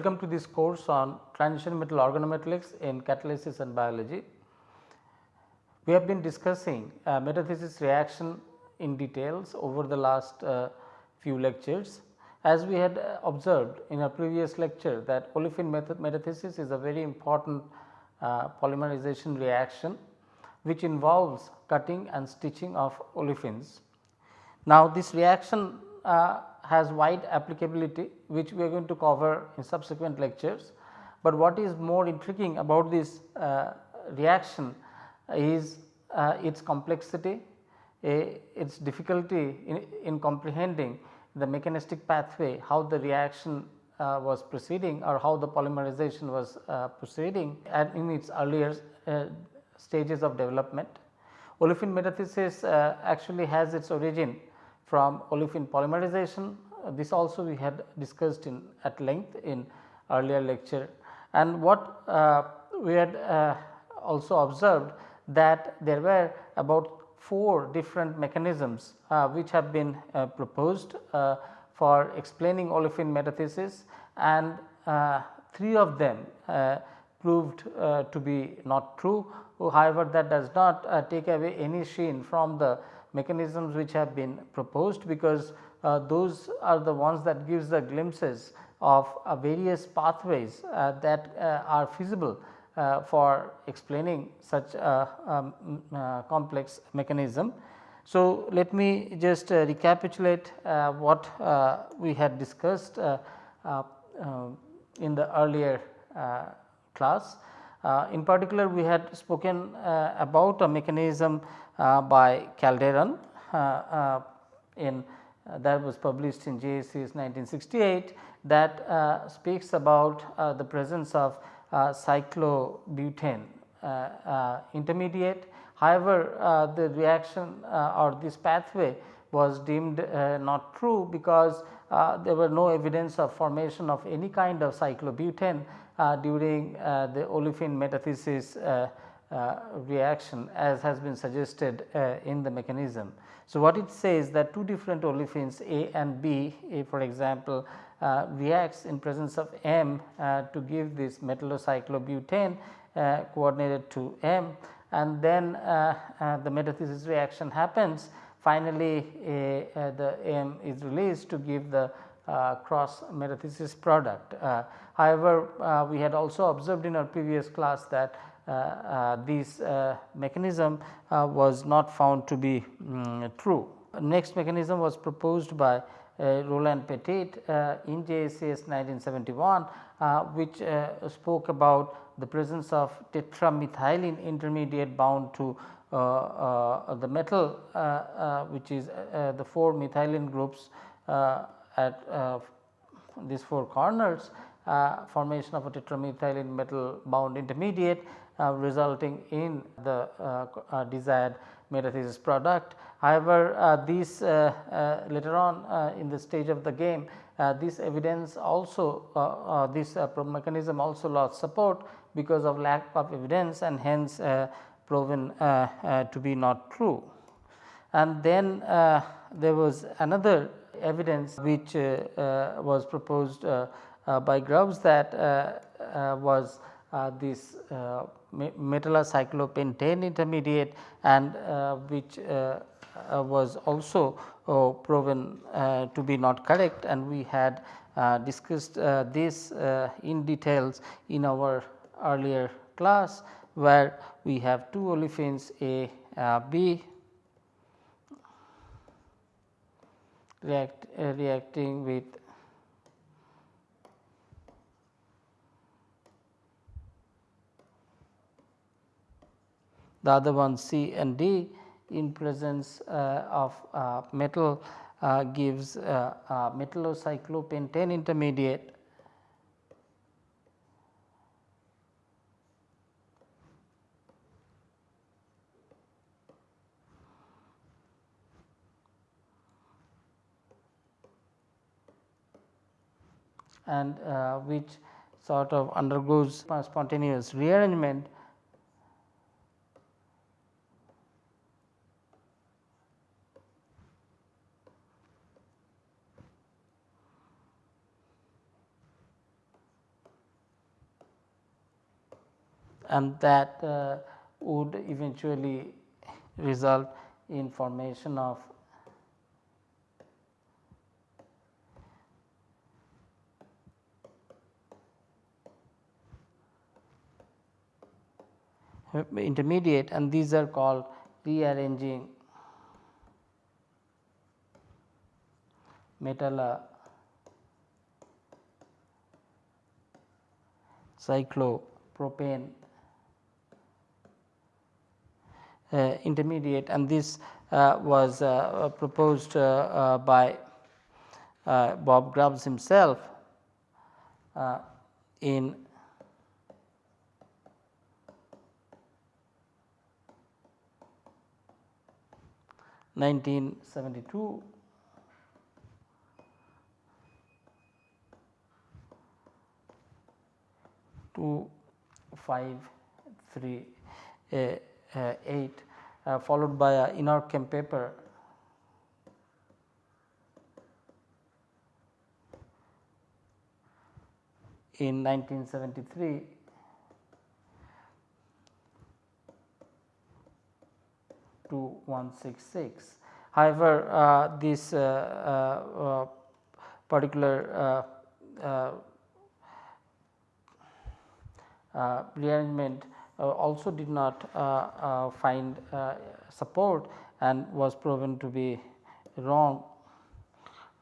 Welcome to this course on transition metal organometallics in catalysis and biology. We have been discussing uh, metathesis reaction in details over the last uh, few lectures. As we had uh, observed in a previous lecture that olefin method metathesis is a very important uh, polymerization reaction which involves cutting and stitching of olefins. Now, this reaction uh, has wide applicability which we are going to cover in subsequent lectures, but what is more intriguing about this uh, reaction is uh, its complexity, its difficulty in, in, comprehending the mechanistic pathway, how the reaction uh, was proceeding or how the polymerization was uh, proceeding and in its earlier uh, stages of development. Olefin metathesis uh, actually has its origin from olefin polymerization. Uh, this also we had discussed in at length in earlier lecture. And what uh, we had uh, also observed that there were about 4 different mechanisms uh, which have been uh, proposed for explaining olefin metathesis. And 3 of them proved to be not true. However that does not take away any sheen from the mechanisms which have been proposed because uh, those are the ones that gives the glimpses of uh, various pathways uh, that uh, are feasible uh, for explaining such a um, uh, complex mechanism. So, let me just recapitulate what we had discussed in the earlier class. In particular, we had spoken about a mechanism uh, by Calderon uh, uh, in that was published in JACS 1968 that speaks about the presence of cyclobutane intermediate. However, the reaction or this pathway was deemed uh, not true because uh, there were no evidence of formation of any kind of cyclobutane uh, Uh, during uh, the olefin metathesis uh, uh, reaction as has been suggested uh, in the mechanism. So, what it says that two different olefins A and B A for example, uh, reacts in presence of M to give this metallocyclobutane coordinated to M and then the metathesis reaction happens finally the M is released to give the uh, cross metathesis product. Uh, however, uh, we had also observed in our previous class that uh, uh, this uh, mechanism was not found to be um, true. Next mechanism was proposed by Rowland Pettit in JACS 1971 which spoke about the presence of tetramethylene intermediate bound to uh, uh, the metal uh, which is the 4 methylene groups at these 4 corners Uh, formation of a tetramethylene metal bound intermediate uh, resulting in the uh, uh, desired metathesis product. However, uh, these uh, later on in the stage of the game this evidence also this mechanism also lost support because of lack of evidence and hence proven to be not true. And then there was another evidence which was proposed Uh, by Grubbs that uh, uh, was this metallocyclopentane intermediate and uh, which uh, uh, was also proven to be not correct. And we had discussed this in details in our earlier class where we have two olefins A B react, reacting with the other one C and D in presence uh, of uh, metal uh, gives metallocyclopentane intermediate. And uh, which sort of undergoes spontaneous rearrangement and that uh, would eventually result in formation of intermediate and these are called rearranging metal cyclopropane uh, intermediate and this uh, was uh, proposed uh, uh, by uh, Bob Grubbs himself in 1972 to 5 3 uh, uh, 8 uh, followed by a Inorchem paper in 1973 to 166. However, uh, this uh, uh, particular rearrangement also did not find support and was proven to be wrong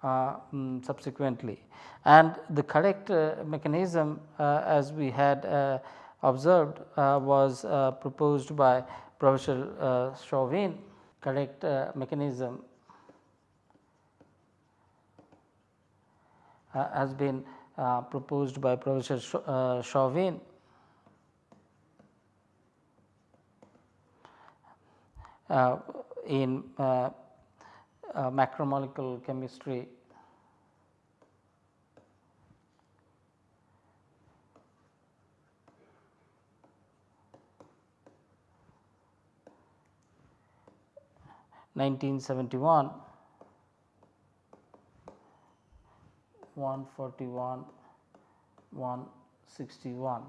uh, um, subsequently. And the correct uh, mechanism uh, as we had observed was proposed by Professor uh, Chauvin correct uh, mechanism uh, has been uh, proposed by Professor uh, Chauvin. Uh, in uh, uh, macromolecular chemistry. 1971 141 161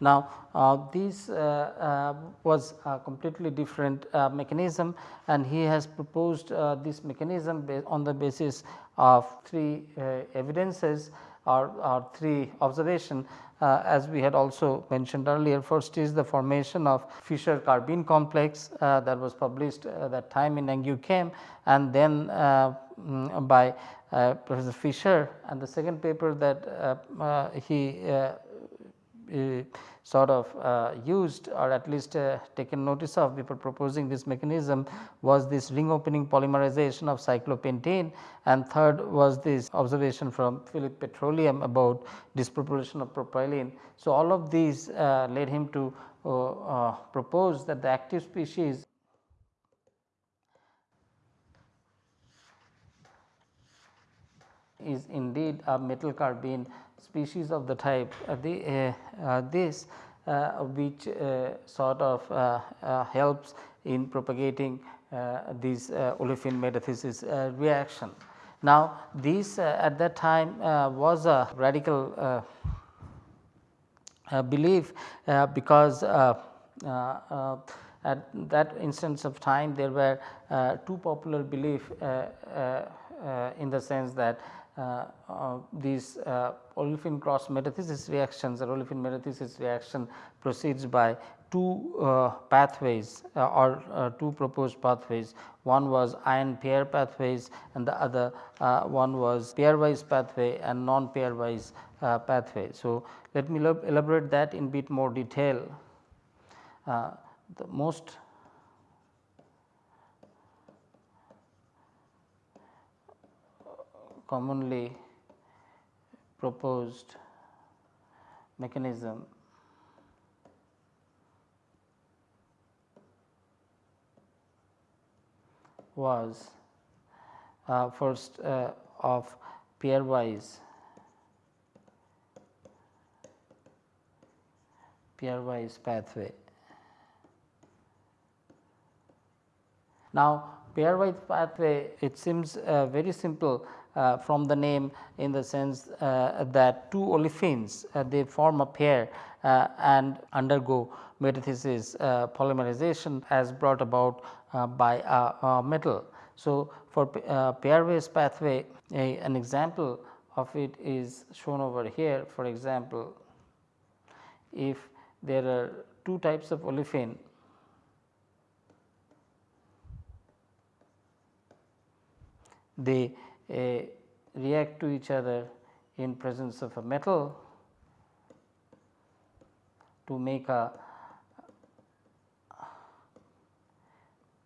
now, uh, this uh, uh, was a completely different uh, mechanism and he has proposed uh, this mechanism on the basis of three evidences or, or three observation uh, as we had also mentioned earlier. First is the formation of Fischer carbene complex uh, that was published uh, that time in Chem, and then mm, by Professor Fischer and the second paper that he sort of uh, used or at least uh, taken notice of before proposing this mechanism was this ring opening polymerization of cyclopentane and third was this observation from Philip Petroleum about disproportion of propylene. So, all of these uh, led him to propose that the active species is indeed a metal carbene species of the type uh, the, uh, uh, this uh, which uh, sort of uh, helps in propagating these olefin metathesis reaction. Now, this at that time was a radical belief because at that instance of time there were uh, two popular belief uh, uh, in the sense that these uh, olefin cross metathesis reactions or olefin metathesis reaction proceeds by two uh, pathways uh, or uh, two proposed pathways. One was ion pair pathways and the other one was pairwise pathway and non pairwise pathway. So, let me elaborate that in bit more detail. the most commonly proposed mechanism. was uh, first uh, of pairwise pairwise pathway. Now, pairwise pathway it seems uh, very simple from the name in the sense uh, that two olefins uh, they form a pair uh, and undergo metathesis uh, polymerization as brought about by a, a, metal. So, for pairwise pathway a, an example of it is shown over here for example, if there are two types of olefin they uh, react to each other in presence of a metal to make a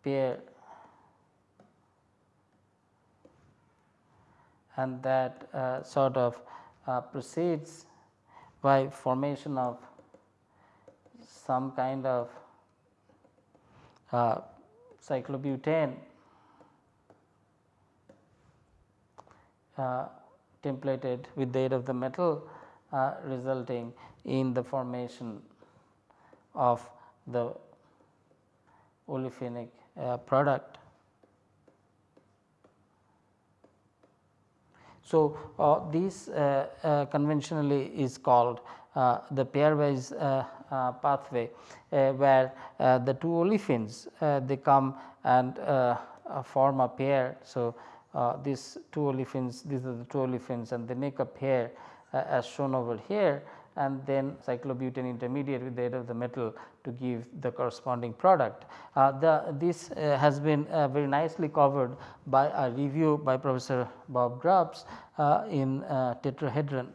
pair. And that uh, sort of uh, proceeds by formation of some kind of uh, cyclobutane templated with the aid of the metal uh, resulting in the formation of the olefinic uh, product. So, uh, this uh, uh, conventionally is called the pairwise pathway where the two olefins they come and form a pair. So, uh, these two olefins these are the two olefins and they make a pair uh, as shown over here and then cyclobutane intermediate with the aid of the metal to give the corresponding product. Uh, the, this uh, has been uh, very nicely covered by a review by Professor Bob Grubbs uh, in uh, tetrahedron.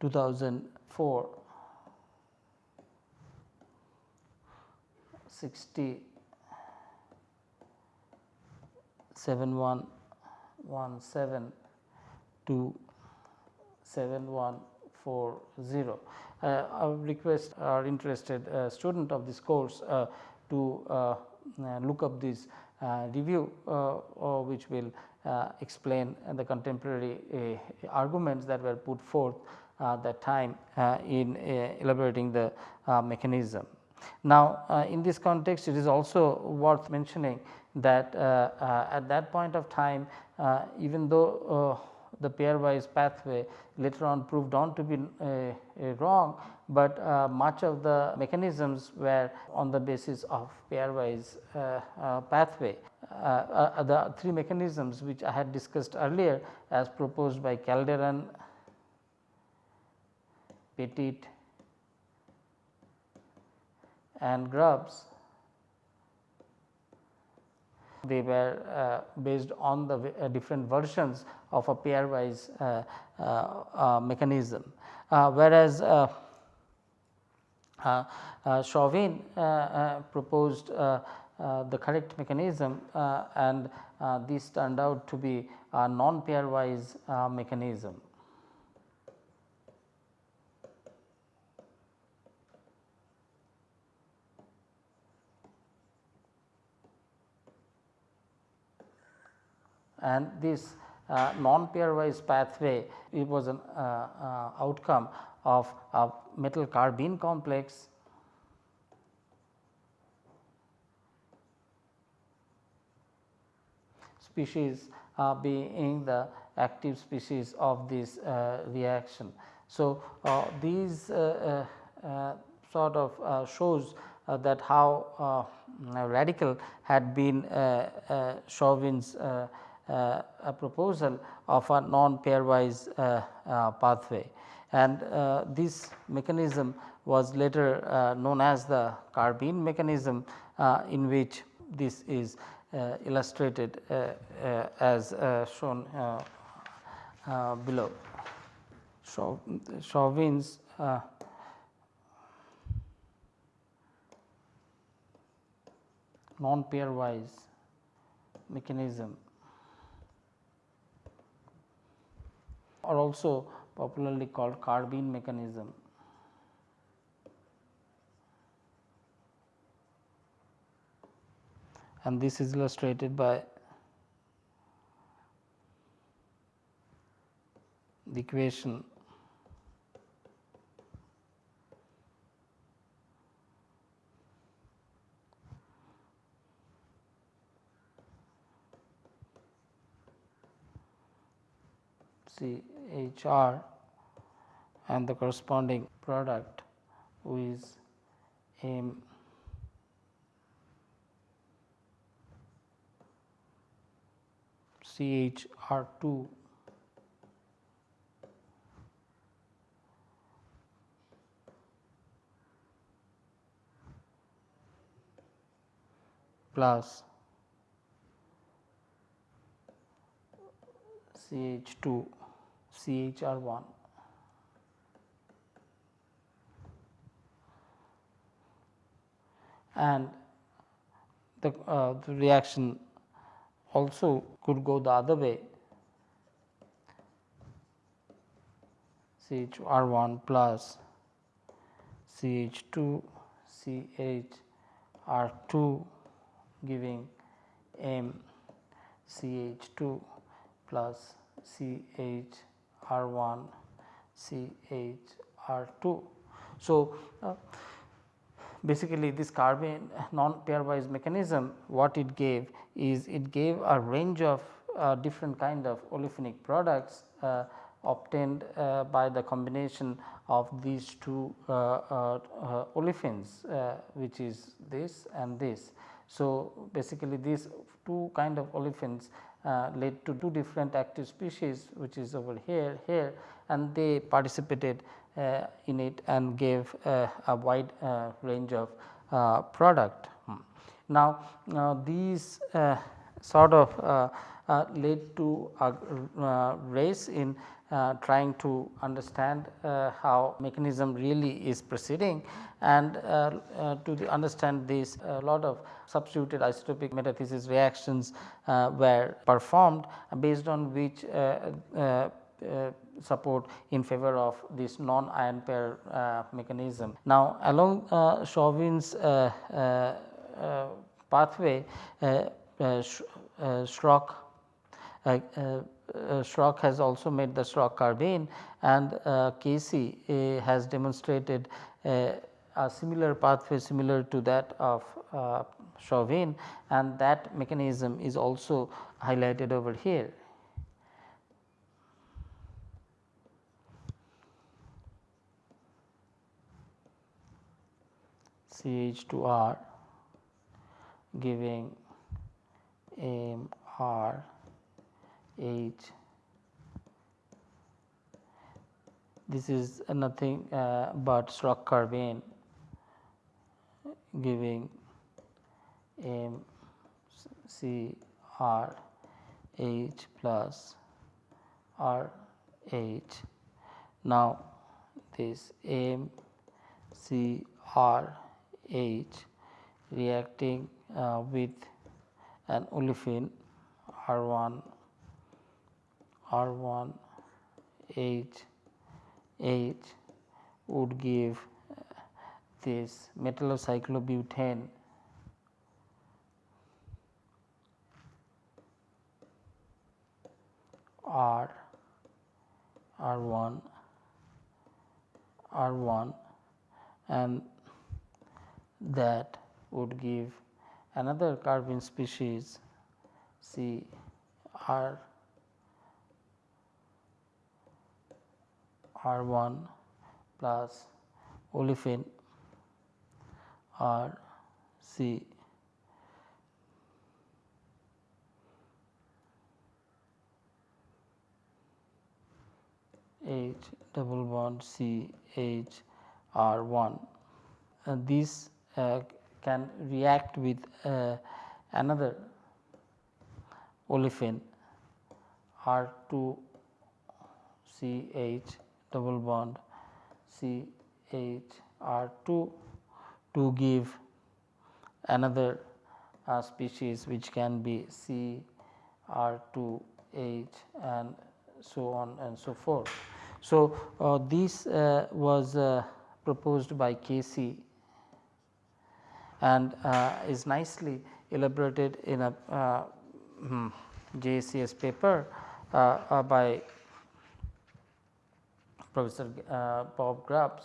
Two thousand four. 60 7117 to 7140. Uh, I would request our interested uh, student of this course uh, to uh, uh, look up this uh, review which will explain the contemporary arguments that were put forth at that time in elaborating the mechanism. Now, uh, in this context it is also worth mentioning that uh, uh, at that point of time even though the pairwise pathway later on proved on to be wrong, but uh, much of the mechanisms were on the basis of pairwise uh, uh, pathway. the three mechanisms which I had discussed earlier as proposed by Calderon, Pettit and Grubbs they were uh, based on the uh, different versions of a pairwise uh, uh, uh mechanism. Uh, whereas, Chauvin proposed the correct mechanism and this turned out to be a non pairwise mechanism. And this uh, non pairwise pathway it was an uh, uh, outcome of a metal carbene complex species uh, being the active species of this uh, reaction. So, uh, these sort of shows that how radical had been Chauvin's uh, Uh, a proposal of a non pairwise uh, uh, pathway and uh, this mechanism was later uh, known as the carbene mechanism in which this is illustrated as shown below. So, Chauvin's non pairwise mechanism Are also popularly called carbene mechanism. and this is illustrated by the equation see CHR and the corresponding product with M. CHR2 plus CH2 CHR1 and the, uh, the reaction also could go the other way. CHR1 plus CH2 CHR2 giving M CH2 plus CHR1 CH, R2. So, uh, basically this carbene non pairwise mechanism what it gave is it gave a range of uh, different kind of olefinic products uh, obtained uh, by the combination of these two uh, uh, olefins which is this and this. So, basically these two kind of olefins uh, led to two different active species which is over here here and they participated uh, in it and gave uh, a wide uh, range of uh, product. Hmm. Now, these uh, sort of led to a race in uh, trying to understand uh, how mechanism really is proceeding and uh, to understand this a lot of substituted isotopic metathesis reactions were performed based on which support in favor of this non ion pair uh, mechanism. Now, along uh, Chauvin's uh, pathway, uh, Schrock uh, Schrock has also made the Schrock carbene and uh, Casey uh, has demonstrated a similar pathway similar to that of uh, Chauvin and that mechanism is also highlighted over here. CH2R giving MR H this is nothing uh, but Schrock carbene giving M C R H plus R H. Now, this M C R H reacting uh, with an olefin R 1 R 1 H H would give uh, this metallocyclobutane R R 1 R 1 and that would give another carbene species C R R 1 plus olefin R C H double bond C H R 1. Uh, these uh, can react with uh, another olefin R 2 C H double bond C H R 2 to give another uh, species which can be C R 2 H and so on and so forth. So, uh, this uh, was uh, proposed by Casey and uh, is nicely elaborated in a uh, hmm, JCS paper by Professor uh, Bob Grubbs.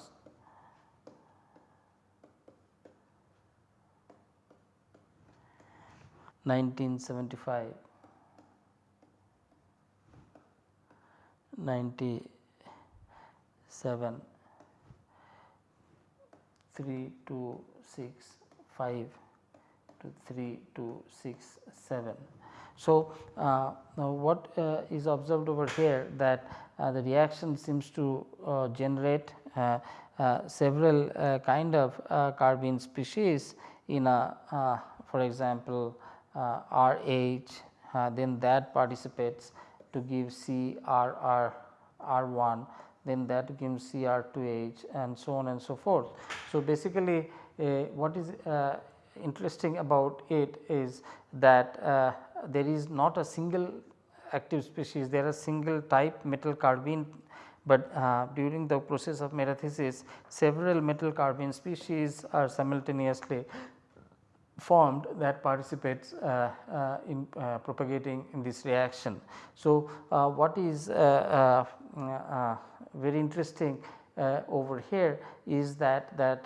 Nineteen seventy five. 97 3 to 6 5 3 to 6 7. So, uh, what uh, is observed over here that uh, the reaction seems to uh, generate uh, uh, several kind of carbene species in a for example, RH then that participates to give C R R R 1 then that gives C R 2 H and so on and so forth. So, basically what is interesting about it is that uh, there is not a single active species, there are single type metal carbene, but uh, during the process of metathesis several metal carbene species are simultaneously formed that participates uh, uh, in uh, propagating in this reaction. So, uh, what is uh, very interesting over here is that that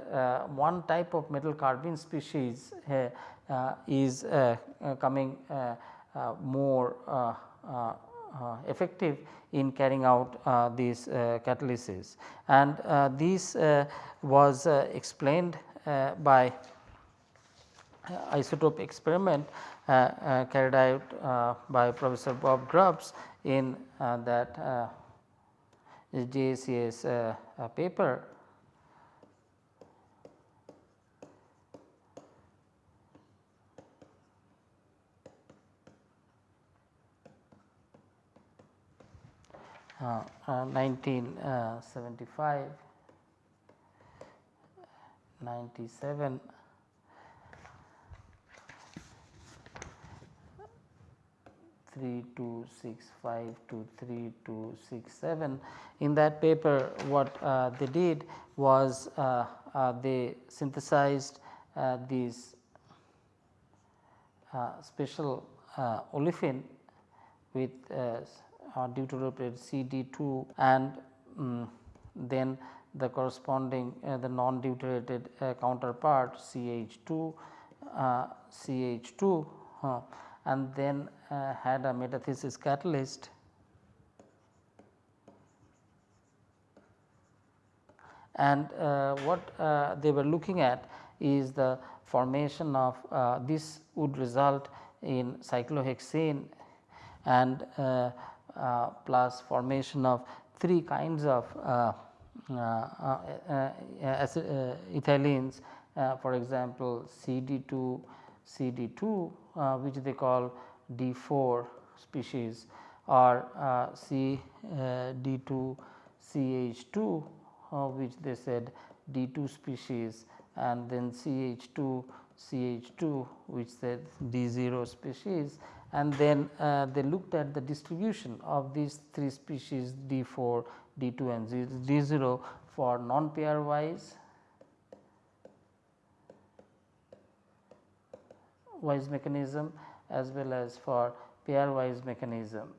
one type of metal carbene species uh, is uh, uh, coming more effective in carrying out uh, these catalysis. And this was explained by isotope experiment uh, uh, carried out uh, by Professor Bob Grubbs in that JCS paper Uh, uh, 1975, uh, 97, Three two six five to three two six seven. In that paper, what uh, they did was uh, uh, they synthesized these special olefin with deuterated CD2 and um, then the corresponding the non deuterated counterpart CH2 CH2 and then uh, had a metathesis catalyst. And uh, what uh, they were looking at is the formation of uh, this would result in cyclohexane and uh, uh, Uh, plus formation of three kinds of uh, uh, ethylenes for example CD2 CD2 uh, which they call D4 species or uh, C uh, D2 CH2 which they said D2 species and then CH2 CH2 which said D0 species and then uh, they looked at the distribution of these three species D4, D2 and D0 for non pairwise wise mechanism as well as for pairwise mechanism.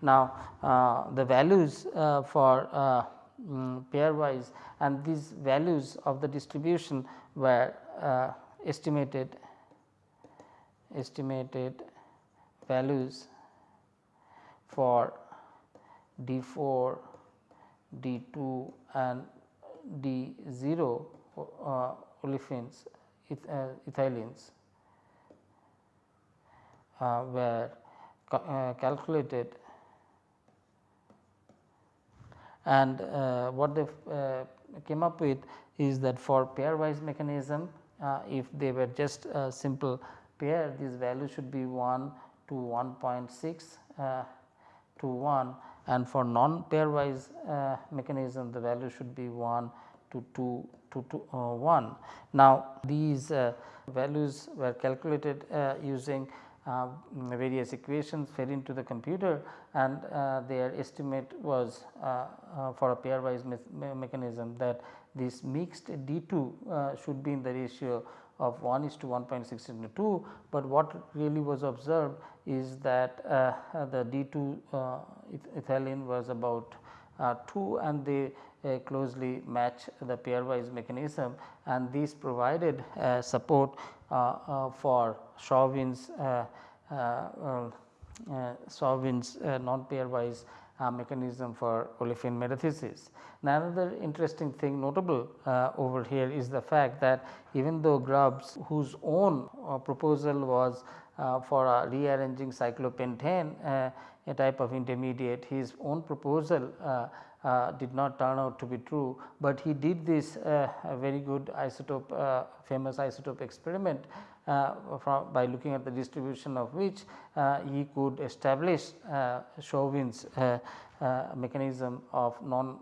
Now, uh, the values uh, for uh, um, pairwise and these values of the distribution were uh, estimated estimated values for D4, D2 and D0 uh, olefins uh, ethylenes uh, were uh, calculated. And what they came up with is that for pairwise mechanism if they were just simple pair these values should be 1 to 1.6 to 1 and for non pairwise uh, mechanism the value should be 1 to 2 to, to uh, 1. Now, these uh, values were calculated uh, using uh, various equations fed into the computer and uh, their estimate was uh, for a pairwise me mechanism that this mixed D2 should be in the ratio of 1 is to 1.6 into 2, but what really was observed is that uh, uh, the D2 uh, ethylene was about 2 and they uh, closely match the pairwise mechanism and these provided uh, support uh, for Chauvin's Chauvin's non pairwise mechanism for olefin metathesis. Now, another interesting thing notable over here is the fact that even though Grubbs whose own proposal was for rearranging cyclopentane a type of intermediate his own proposal uh, did not turn out to be true, but he did this uh, very good isotope uh, famous isotope experiment Uh, from by looking at the distribution of which uh, he could establish uh, Chauvin's mechanism of non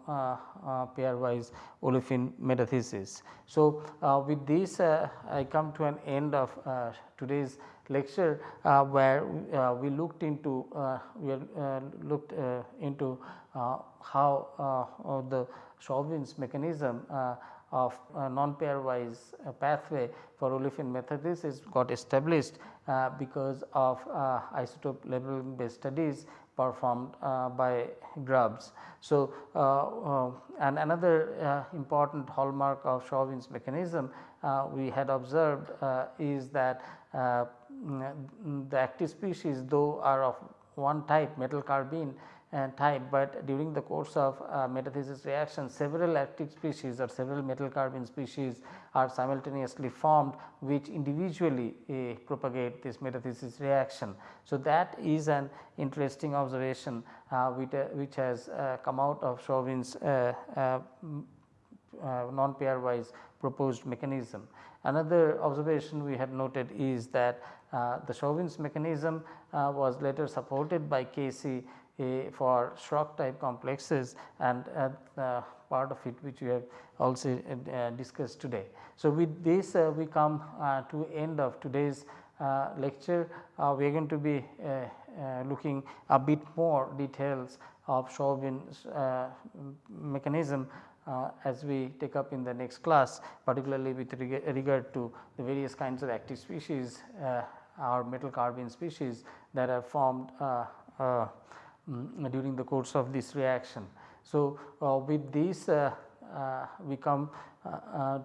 pairwise olefin metathesis. So, with this I come to an end of today's lecture uh, where uh, we looked into uh, we looked into how the Chauvin's mechanism of uh, non pairwise uh, pathway for olefin metathesis got established uh, because of isotope labeling based studies performed uh, by Grubbs. So, uh, uh, and another important hallmark of Chauvin's mechanism we had observed is that mm, the active species though are of one type metal carbene and type, but during the course of uh, metathesis reaction several active species or several metal carbene species are simultaneously formed which individually uh, propagate this metathesis reaction. So, that is an interesting observation uh, which, uh, which, has uh, come out of Chauvin's uh, non pairwise proposed mechanism. Another observation we had noted is that the Chauvin's mechanism was later supported by Casey for Schrock type complexes and uh, part of it which we have also uh, discussed today. So, with this uh, we come uh, to end of today's uh, lecture uh, we are going to be looking a bit more details of Chauvin's mechanism as we take up in the next class particularly with regard to the various kinds of active species or metal carbene species that are formed um, during the course of this reaction. So, uh, with this uh, uh, we come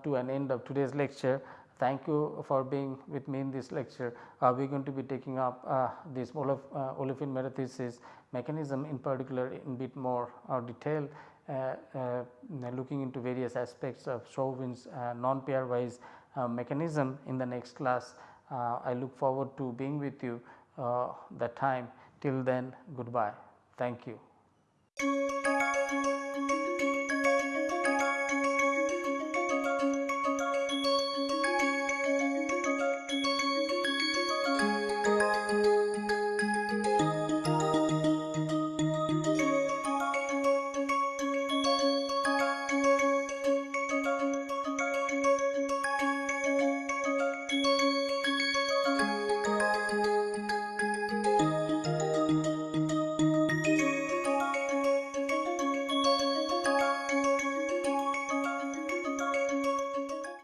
to an end of today's lecture. Thank you for being with me in this lecture. we are going to be taking up this olef, olefin metathesis mechanism in particular in bit more detail uh, uh, looking into various aspects of Chauvin's uh, non pairwise mechanism in the next class. I look forward to being with you that time till then goodbye. Thank you.